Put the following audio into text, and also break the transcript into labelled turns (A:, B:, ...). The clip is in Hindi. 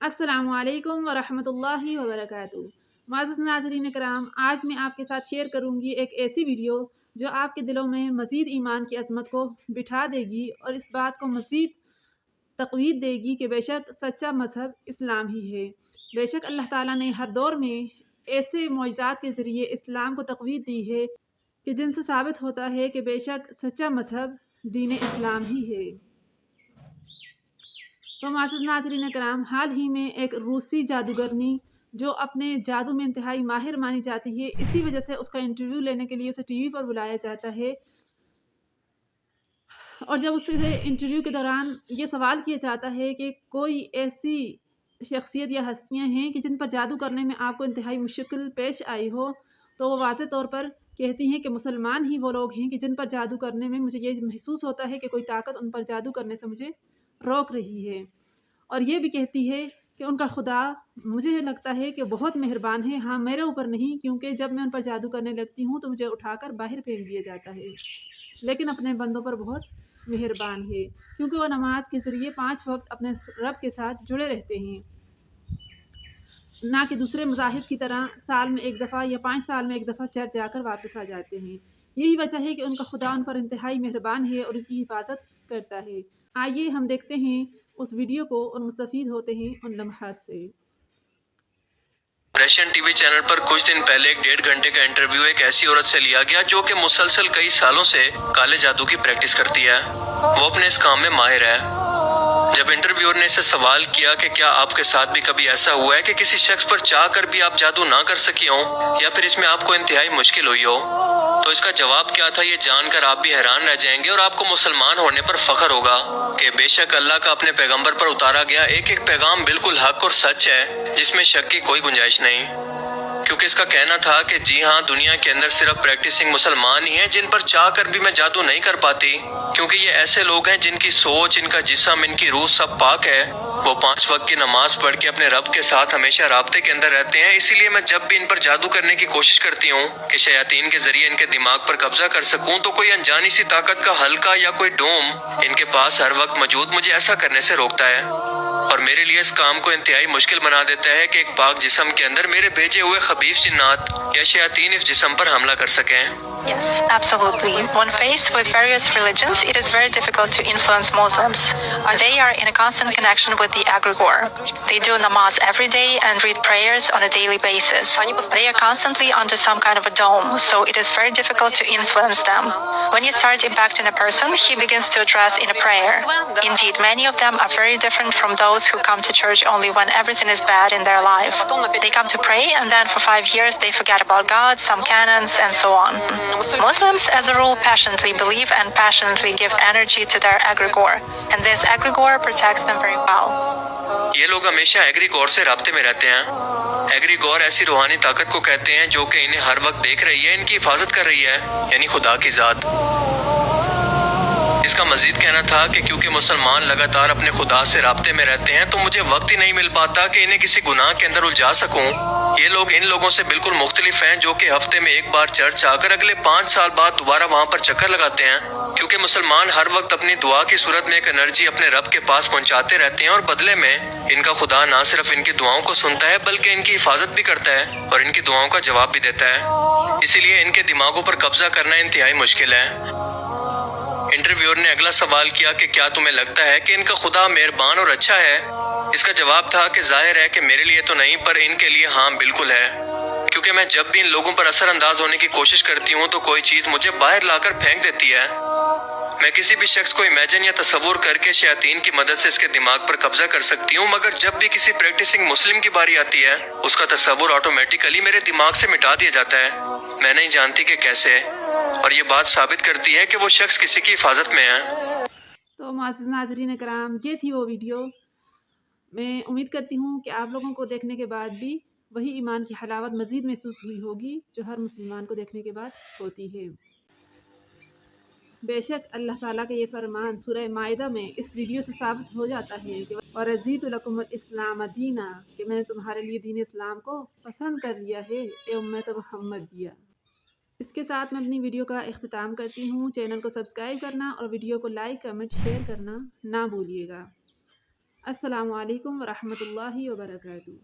A: असलकम वरहमतुल्लाहि वबरकatuh माज़ नाजरीन कराम आज मैं आपके साथ शेयर करूँगी एक ऐसी वीडियो जो आपके दिलों में मज़ीद ईमान की अजमत को बिठा देगी और इस बात को मज़ीद तकवीद देगी कि बेशक सच्चा मज़हब इस्लाम ही है। बेशक अल्लाह ताला ने हर दौर में ऐसे मुआजात के ज़रिए इस्लाम को तकवीद दी है कि जिनसे साबित होता है कि बेशक सच्चा मज़हब दीन इस्लाम ही है। तो माजिद नाजरीन कराम हाल ही में एक रूसी जादूगरनी जो अपने जादू में इंतहाई माहिर मानी जाती है, इसी वजह से उसका इंटरव्यू लेने के लिए उसे टीवी पर बुलाया जाता है। और जब उससे इंटरव्यू के दौरान ये सवाल किया जाता है कि कोई ऐसी शख्सियत या हस्तियाँ हैं कि जिन पर जादू करने में आपको इंतहाई मुश्किल पेश आई हो तो वो वाज तौर पर कहती हैं कि मुसलमान ही वो लोग हैं कि जिन पर जादू करने में मुझे ये महसूस होता है कि कोई ताकत उन पर जादू करने से मुझे रोक रही है। और ये भी कहती है कि उनका खुदा, मुझे लगता है कि बहुत मेहरबान है। हाँ मेरे ऊपर नहीं, क्योंकि जब मैं उन पर जादू करने लगती हूँ तो मुझे उठाकर बाहर फेंक दिया जाता है। लेकिन अपने बंदों पर बहुत मेहरबान है, क्योंकि वह नमाज़ के ज़रिए पाँच वक्त अपने रब के साथ जुड़े रहते हैं। ना कि दूसरे मजाहब की तरह साल में एक दफ़ा या पाँच साल में एक दफ़ा चर्च जाकर वापस आ जाते हैं। यही वजह है कि उनका खुदा उन पर इंतहाई मेहरबान है और उनकी हिफाजत करता है। आइए हम देखते हैं उस वीडियो को और मुस्तफ़ होते हैं उन लम्हात से।
B: रशियन टीवी चैनल पर कुछ दिन पहले एक डेढ़ घंटे का इंटरव्यू एक ऐसी औरत से लिया गया जो कि मुसलसल कई सालों से काले जादू की प्रैक्टिस करती है। वो अपने इस काम में माहिर है। जब इंटरव्यूअर ने इसे सवाल किया कि क्या आपके साथ भी कभी ऐसा हुआ है कि किसी शख्स पर चाह कर भी आप जादू ना कर सकी हो या फिर इसमें आपको इंतहाई मुश्किल हुई हो तो इसका जवाब क्या था ये जानकर आप भी हैरान रह जाएँगे और आपको मुसलमान होने पर फख्र होगा कि बेशक अल्लाह का अपने पैगंबर पर उतारा गया एक एक पैगाम बिल्कुल हक और सच है, जिसमें शक की कोई गुंजाइश नहीं। क्योंकि इसका कहना था कि जी हाँ दुनिया के अंदर सिर्फ़ प्रैक्टिसिंग मुसलमान ही हैं, जिन पर चाह कर भी मैं जादू नहीं कर पाती। क्योंकि ये ऐसे लोग हैं जिनकी सोच, इनका जिसम, इनकी रूह सब पाक है। वो पाँच वक्त की नमाज़ पढ़ के अपने रब के साथ हमेशा रबते के अंदर रहते हैं। इसीलिए मैं जब भी इन पर जादू करने की कोशिश करती हूँ कि शयातीन के ज़रिए इनके दिमाग पर कब्जा कर सकूँ तो कोई अनजानी सी ताकत का हल्का या कोई डोम इनके पास हर वक्त मौजूद मुझे ऐसा करने से रोकता है। और मेरे लिए इस काम को इंतहाई मुश्किल बना देता है कि एक पाक जिसम के अंदर मेरे भेजे हुए खबीफ जिन्नात या शयातीन इस जिसम पर हमला कर सकें
C: Yes, absolutely. When faced with various religions, it is very difficult to influence Muslims. They are in a constant connection with the egregore. They do namaz every day and read prayers on a daily basis. They are constantly under some kind of a dome, so it is very difficult to influence them. When you start impacting a person, he begins to address in a prayer. Indeed, many of them are very different from those who come to church only when everything is bad in their life. They come to pray and then for five years they forget about God, some canons, and so on. Muslims, as a rule, passionately believe and passionately give energy to their egregore, and this egregore protects them very well.
B: ये लोग हमेशा एग्रीगोर से रबते में रहते हैं एग्रीगोर ऐसी रूहानी ताकत को कहते हैं जो कि इन्हें हर वक्त देख रही है इनकी हिफाजत कर रही है यानी खुदा की जात इसका मजीद कहना था कि क्योंकि मुसलमान लगातार अपने खुदा से रबते में रहते हैं तो मुझे वक्त ही नहीं मिल पाता कि इन्हें किसी गुनाह के अंदर उलझा सकूँ। ये लोग इन लोगों से बिल्कुल मुख्तलिफ़ हैं जो कि हफ़्ते में एक बार चर्च आकर अगले पाँच साल बाद दोबारा वहाँ पर चक्कर लगाते हैं, क्योंकि मुसलमान हर वक्त अपनी दुआ की सूरत में एक एनर्जी अपने रब के पास पहुँचाते रहते हैं और बदले में इनका खुदा न सिर्फ़ इनकी दुआओं को सुनता है, बल्कि इनकी हिफाजत भी करता है और इनकी दुआओं का जवाब भी देता है। इसीलिए इनके दिमागों पर कब्जा करना इंतहाई मुश्किल है। इंटरव्यूअर ने अगला सवाल किया कि क्या तुम्हें लगता है कि इनका खुदा मेहरबान और अच्छा है? इसका जवाब था कि ज़ाहिर है कि मेरे लिए तो नहीं, पर इनके लिए हाँ बिल्कुल है। क्योंकि मैं जब भी इन लोगों पर असरअंदाज होने की कोशिश करती हूँ तो कोई चीज़ मुझे बाहर लाकर फेंक देती है। मैं किसी भी शख्स को इमेजिन या तस्वूर करके शयातीन की मदद से इसके दिमाग पर कब्जा कर सकती हूँ, मगर जब भी किसी प्रैक्टिसिंग मुस्लिम की बारी आती है, उसका तस्वूर ऑटोमेटिकली मेरे दिमाग से मिटा दिया जाता है। मैं नहीं जानती कि कैसे। और ये बात साबित करती है कि वो शख्स किसी की हिफाजत में है।
A: तो नाजरीन कराम ये थी वो वीडियो। मैं उम्मीद करती हूँ कि आप लोगों को देखने के बाद भी वही ईमान की हलावत मज़ीद महसूस हुई होगी, जो हर मुसलमान को देखने के बाद होती है। बेशक अल्लाह ताला का ये फरमान सूरह मायदा में इस वीडियो से साबित हो जाता है कि और अजीतुलकुम इस्लाम दीना, कि मैंने तुम्हारे लिए दीन इस्लाम को पसंद कर लिया है उम्मत मोहम्मद दिया इसके साथ मैं अपनी वीडियो का अख्ताम करती हूँ। चैनल को सब्सक्राइब करना और वीडियो को लाइक, कमेंट, शेयर करना ना भूलिएगा। असलकम वरहमल वबरकातुहू।